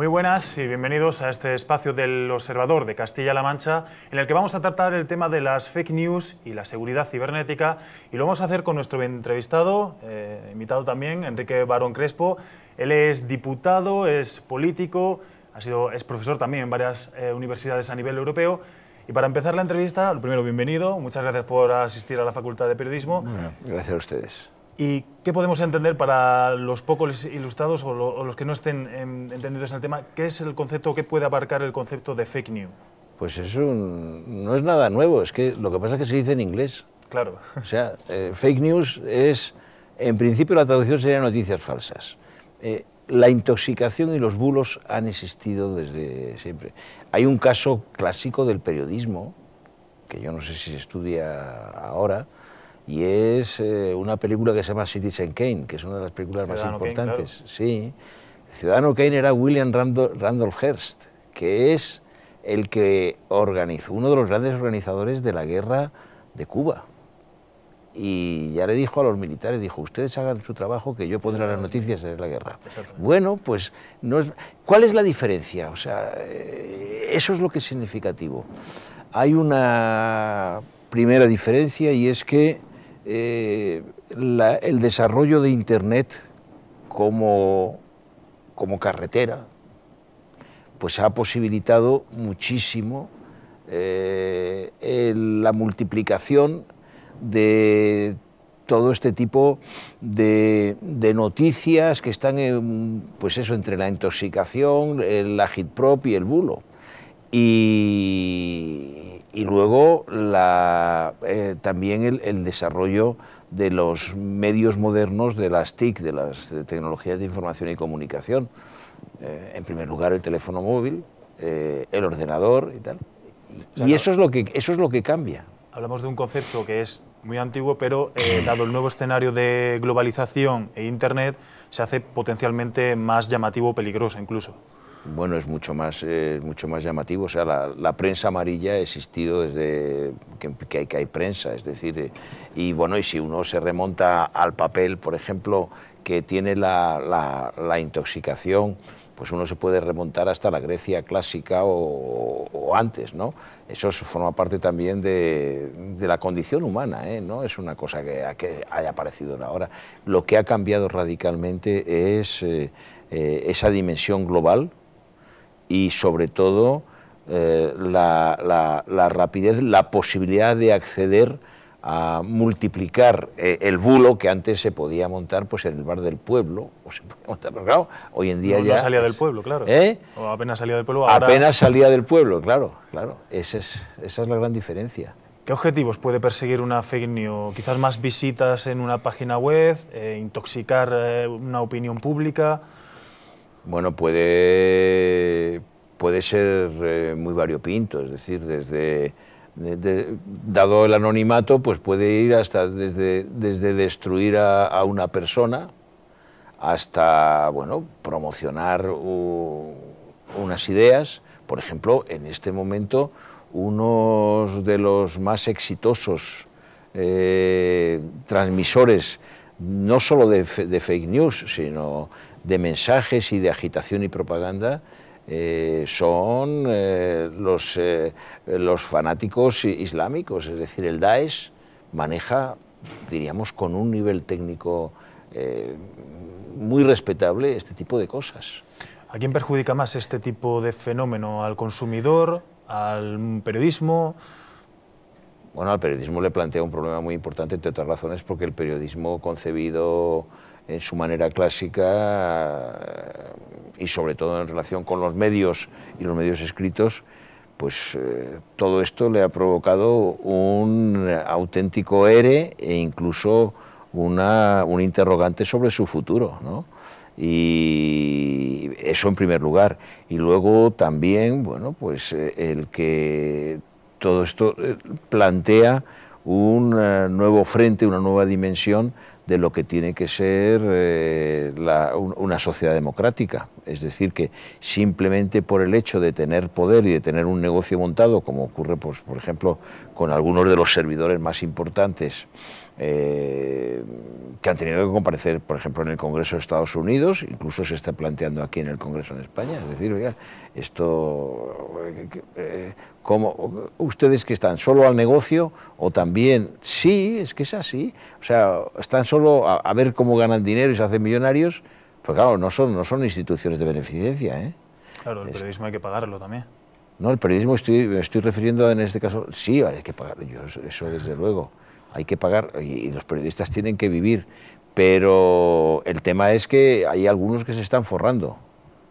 Muy buenas y bienvenidos a este espacio del Observador de Castilla-La Mancha, en el que vamos a tratar el tema de las fake news y la seguridad cibernética, y lo vamos a hacer con nuestro entrevistado, eh, invitado también, Enrique Barón Crespo. Él es diputado, es político, ha sido, es profesor también en varias eh, universidades a nivel europeo. Y para empezar la entrevista, lo primero, bienvenido, muchas gracias por asistir a la Facultad de Periodismo. gracias a ustedes. ¿Y qué podemos entender para los pocos ilustrados o, los que no estén entendidos en el tema? ¿Qué es el concepto, qué puede abarcar el concepto de fake news? Pues eso no es nada nuevo, es que lo que pasa es que se dice en inglés. Claro. O sea, eh, fake news es, en principio la traducción sería noticias falsas. Eh, la intoxicación y los bulos han existido desde siempre. Hay un caso clásico del periodismo, que yo no sé si se estudia ahora, y es eh, una película que se llama Citizen Kane, que es una de las películas más importantes. Sí, Ciudadano Kane era William Randolph Hearst, que es el que organizó, uno de los grandes organizadores de la guerra de Cuba. Y ya le dijo a los militares, dijo, ustedes hagan su trabajo, que yo pondré las noticias de la guerra. Bueno, pues, no ¿cuál es la diferencia? O sea, eh, eso es lo que es significativo. Hay una primera diferencia y es que eh, el desarrollo de Internet como, como carretera, pues ha posibilitado muchísimo eh, la multiplicación de todo este tipo de, noticias que están pues eso, entre la intoxicación, la hitprop y el bulo. Y, y luego la, eh, también el, desarrollo de los medios modernos de las TIC, de las tecnologías de información y comunicación. Eh, en primer lugar el teléfono móvil, eh, el ordenador y tal. Y, eso, es lo que, eso es lo que cambia. Hablamos de un concepto que es muy antiguo, pero dado el nuevo escenario de globalización e Internet, se hace potencialmente más llamativo o peligroso incluso bueno, es mucho más, eh, mucho más llamativo. O sea, la, prensa amarilla ha existido desde que, hay, que hay prensa, es decir, eh, y bueno, y si uno se remonta al papel, por ejemplo, que tiene la, intoxicación, pues uno se puede remontar hasta la Grecia clásica o, antes, ¿no? Eso forma parte también de, la condición humana, ¿eh? No es una cosa que, que, haya aparecido ahora. Lo que ha cambiado radicalmente es esa dimensión global, y sobre todo eh, la, rapidez, la posibilidad de acceder a multiplicar eh, el bulo que antes se podía montar pues en el bar del pueblo, o se montar, pero claro, hoy en día ya... No salía del pueblo, claro. ¿Eh? O apenas salía del pueblo. Apenas salía del pueblo, claro, claro. Esa es, esa es la gran diferencia. ¿Qué objetivos puede perseguir una fake news? Quizás más visitas en una página web, intoxicar una opinión pública... Bueno, puede, puede ser eh, muy variopinto, es decir, desde, dado el anonimato, pues puede ir hasta desde, desde destruir a, una persona hasta, bueno, promocionar unas ideas. Por ejemplo, en este momento, uno de los más exitosos eh, transmisores, no solo de fake news, sino de mensajes y de agitación y propaganda eh, son eh, los, eh, los fanáticos islámicos, es decir, el Daesh maneja, diríamos, con un nivel técnico muy respetable este tipo de cosas. ¿A quién perjudica más este tipo de fenómeno? ¿Al consumidor? ¿Al periodismo? Bueno, al periodismo le plantea un problema muy importante, entre otras razones, porque el periodismo concebido en su manera clásica y sobre todo en relación con los medios y los medios escritos, pues eh, todo esto le ha provocado un auténtico ere e incluso una, un interrogante sobre su futuro. ¿no? Y eso en primer lugar. Y luego también, bueno, pues eh, el que todo esto eh, plantea un nuevo frente, una nueva dimensión de lo que tiene que ser eh, una sociedad democrática. Es decir, que simplemente por el hecho de tener poder y de tener un negocio montado, como ocurre, pues, por ejemplo, con algunos de los servidores más importantes, eh, que han tenido que comparecer, por ejemplo, en el Congreso de Estados Unidos, incluso se está planteando aquí en el Congreso en España. Es decir, oiga, esto, eh, ¿cómo, ¿ustedes que están solo al negocio o también? Sí, es que es así. O sea, están solo a, ver cómo ganan dinero y se hacen millonarios. Pues claro, no son, no son instituciones de beneficencia. ¿eh? Claro, el periodismo hay que pagarlo también. No, el periodismo estoy, me estoy refiriendo en este caso, sí, hay que pagar, yo, eso desde luego hay que pagar y los periodistas tienen que vivir, pero el tema es que hay algunos que se están forrando.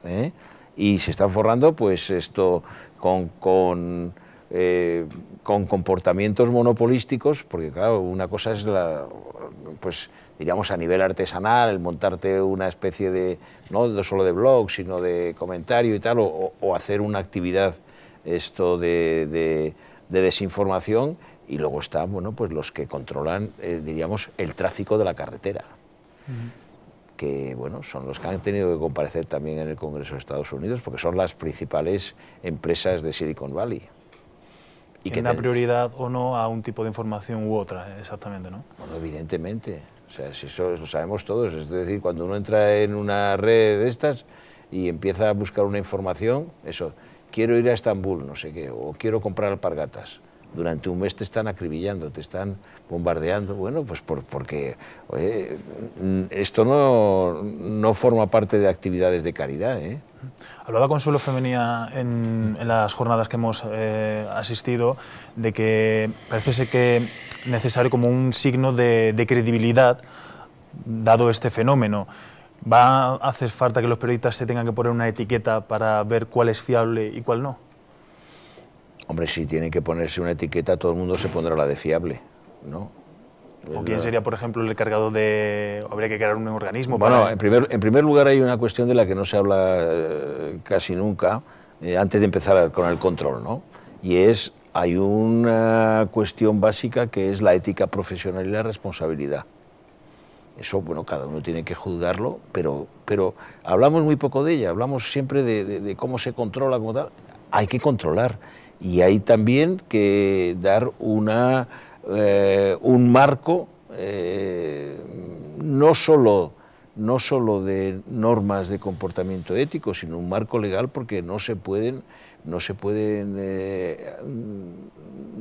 ¿eh? Y se están forrando, pues esto, con, con, eh, con, comportamientos monopolísticos, porque claro, una cosa es la, pues diríamos a nivel artesanal, el montarte una especie de, no solo de blog, sino de comentario y tal, o, o hacer una actividad esto de, de, de desinformación, y luego están bueno, pues los que controlan, eh, diríamos, el tráfico de la carretera, que bueno, son los que han tenido que comparecer también en el Congreso de Estados Unidos, porque son las principales empresas de Silicon Valley. Y que da prioridad o no a un tipo de información u otra, exactamente, ¿no? Bueno, evidentemente, o sea, si eso lo sabemos todos, es decir, cuando uno entra en una red de estas y empieza a buscar una información, eso, quiero ir a Estambul, no sé qué, o quiero comprar alpargatas, durante un mes te están acribillando, te están bombardeando, bueno, pues porque esto no, no, forma parte de actividades de caridad. ¿eh? Hablaba Consuelo Femenía en, en, las jornadas que hemos eh, asistido de que parece ser que necesario como un signo de credibilidad dado este fenómeno. ¿Va a hacer falta que los periodistas se tengan que poner una etiqueta para ver cuál es fiable y cuál no? Hombre, si tiene que ponerse una etiqueta, todo el mundo se pondrá la de fiable, ¿no? ¿O quién sería, por ejemplo, el encargado de... habría que crear un organismo? Bueno, en, primer, en primer lugar hay una cuestión de la que no se habla eh, casi nunca, eh, antes de empezar con el control, ¿no? Y es, hay una cuestión básica que es la ética profesional y la responsabilidad. Eso, bueno, cada uno tiene que juzgarlo, pero, pero hablamos muy poco de ella, hablamos siempre de, de cómo se controla, como tal. Hay que controlar. Y hay también que dar una, eh, un marco eh, no, solo, no solo de normas de comportamiento ético, sino un marco legal porque no se pueden, no se pueden eh,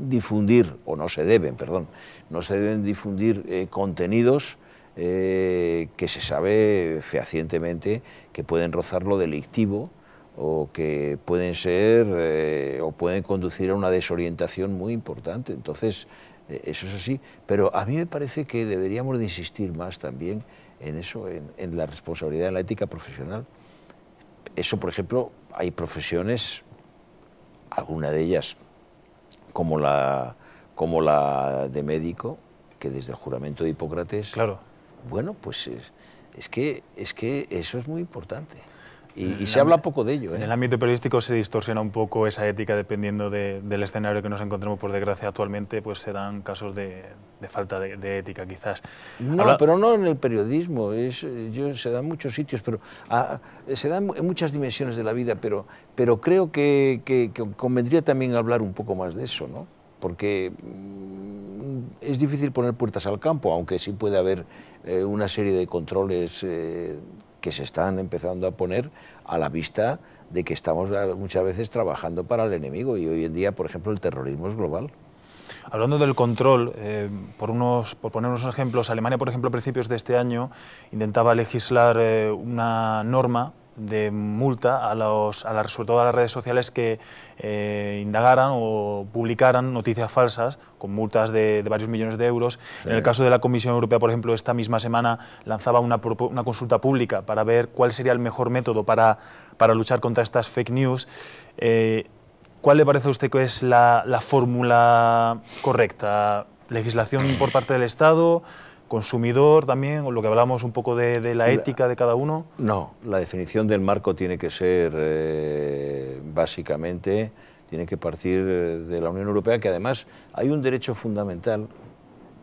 difundir, o no se deben, perdón, no se deben difundir contenidos que se sabe fehacientemente que pueden rozar lo delictivo o que pueden ser eh, o pueden conducir a una desorientación muy importante. Entonces, eh, eso es así. Pero a mí me parece que deberíamos de insistir más también en eso, en, la responsabilidad, en la ética profesional. Eso, por ejemplo, hay profesiones, alguna de ellas, como la, como la de médico, que desde el juramento de Hipócrates... Claro. Bueno, pues es, es que, es que eso es muy importante. Y, se habla poco de ello. En el ¿eh? ámbito periodístico se distorsiona un poco esa ética dependiendo del escenario que nos encontremos, por desgracia, actualmente, pues se dan casos de, falta de, ética, quizás. No, pero no en el periodismo, es, yo, se da en muchos sitios, pero ah, se dan en muchas dimensiones de la vida, pero, pero creo que, que, convendría también hablar un poco más de eso, ¿no? Porque mm, es difícil poner puertas al campo, aunque sí puede haber eh, una serie de controles eh, que se están empezando a poner a la vista de que estamos muchas veces trabajando para el enemigo y hoy en día, por ejemplo, el terrorismo es global. Hablando del control, eh, por, unos, por poner unos ejemplos, Alemania, por ejemplo, a principios de este año intentaba legislar eh, una norma de multa a, los, a las, sobre todo a las redes sociales que eh, indagaran o publicaran noticias falsas con multas de, varios millones de euros. En el caso de la Comisión Europea, por ejemplo, esta misma semana lanzaba una, una consulta pública para ver cuál sería el mejor método para, para luchar contra estas fake news. Eh, ¿Cuál le parece a usted que es la, la fórmula correcta? ¿Legislación por parte del Estado? Consumidor también, o lo que hablamos un poco de, la ética de cada uno? No, la definición del marco tiene que ser eh, básicamente, tiene que partir de la Unión Europea, que además hay un derecho fundamental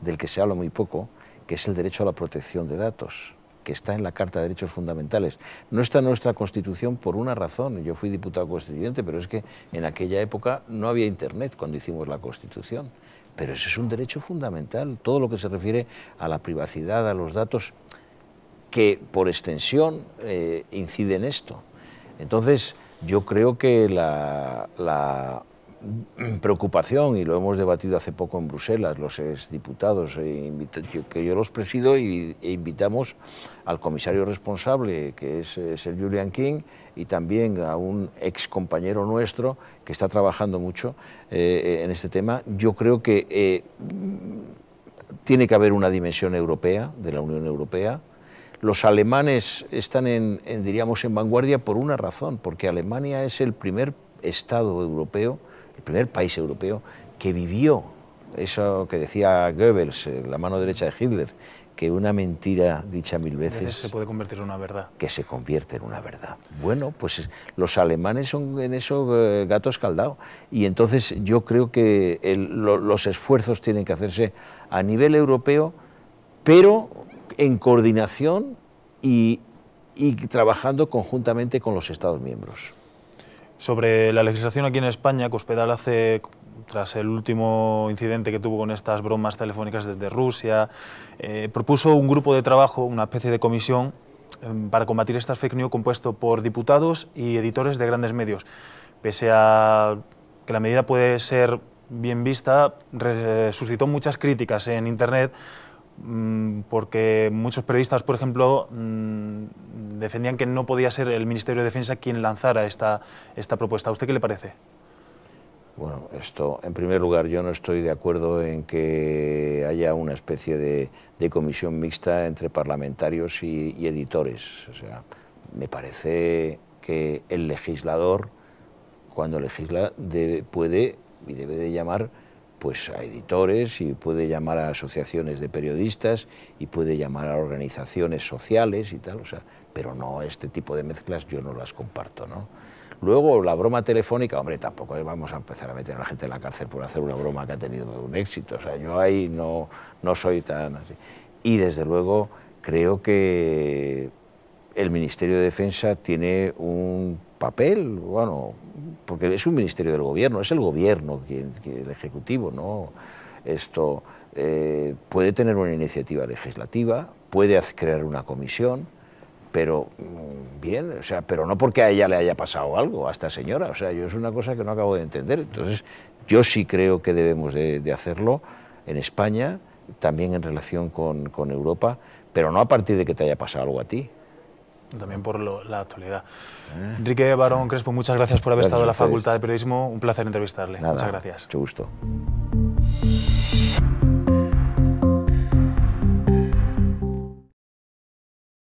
del que se habla muy poco, que es el derecho a la protección de datos que está en la Carta de Derechos Fundamentales. No está en nuestra Constitución por una razón. Yo fui diputado constituyente, pero es que en aquella época no había Internet cuando hicimos la Constitución pero ese es un derecho fundamental, todo lo que se refiere a la privacidad, a los datos, que por extensión eh, incide en esto. Entonces, yo creo que la, preocupación, y lo hemos debatido hace poco en Bruselas, los exdiputados, e que yo los presido e invitamos al comisario responsable, que es, el Julian King, y también a un ex compañero nuestro que está trabajando mucho eh, en este tema. Yo creo que eh, tiene que haber una dimensión europea, de la Unión Europea, los alemanes están en, diríamos, en vanguardia por una razón, porque Alemania es el primer Estado europeo, el primer país europeo que vivió eso que decía Goebbels, eh, la mano derecha de Hitler, que una mentira dicha mil veces, se puede convertir en una verdad. Que se convierte en una verdad. Bueno, pues los alemanes son en eso eh, gatos caldados. Y entonces yo creo que los esfuerzos tienen que hacerse a nivel europeo, pero en coordinación y, trabajando conjuntamente con los Estados miembros. Sobre la legislación aquí en España, Cospedal hace, tras el último incidente que tuvo con estas bromas telefónicas desde Rusia, eh, propuso un grupo de trabajo, una especie de comisión, em, para combatir estas fake news compuesto por diputados y editores de grandes medios. Pese a que la medida puede ser bien vista, suscitó muchas críticas en Internet Mm, porque muchos periodistas, por ejemplo, mm, defendían que no podía ser el Ministerio de Defensa quien lanzara esta, esta propuesta. ¿A usted qué le parece? Bueno, esto, en primer lugar, yo no estoy de acuerdo en que haya una especie de, comisión mixta entre parlamentarios y, editores. O sea, me parece que el legislador, cuando legisla, puede y debe de llamar pues a editores y puede llamar a asociaciones de periodistas y puede llamar a organizaciones sociales y tal, o sea, pero no este tipo de mezclas yo no las comparto, ¿no? Luego la broma telefónica, hombre, tampoco vamos a empezar a meter a la gente en la cárcel por hacer una broma que ha tenido un éxito, o sea, yo ahí no, no soy tan así. Y desde luego creo que el Ministerio de Defensa tiene un papel, bueno, porque es un ministerio del gobierno, es el gobierno quien, el ejecutivo, ¿no? Esto eh, puede tener una iniciativa legislativa, puede crear una comisión, pero mm, bien, o sea, pero no porque a ella le haya pasado algo, a esta señora, o sea, yo es una cosa que no acabo de entender. Entonces, yo sí creo que debemos de, hacerlo en España, también en relación con, con Europa, pero no a partir de que te haya pasado algo a ti también por la actualidad. Eh. Enrique Barón Crespo, muchas gracias por haber estado en la Facultad de Periodismo. Un placer entrevistarle. muchas gracias. Mucho gusto.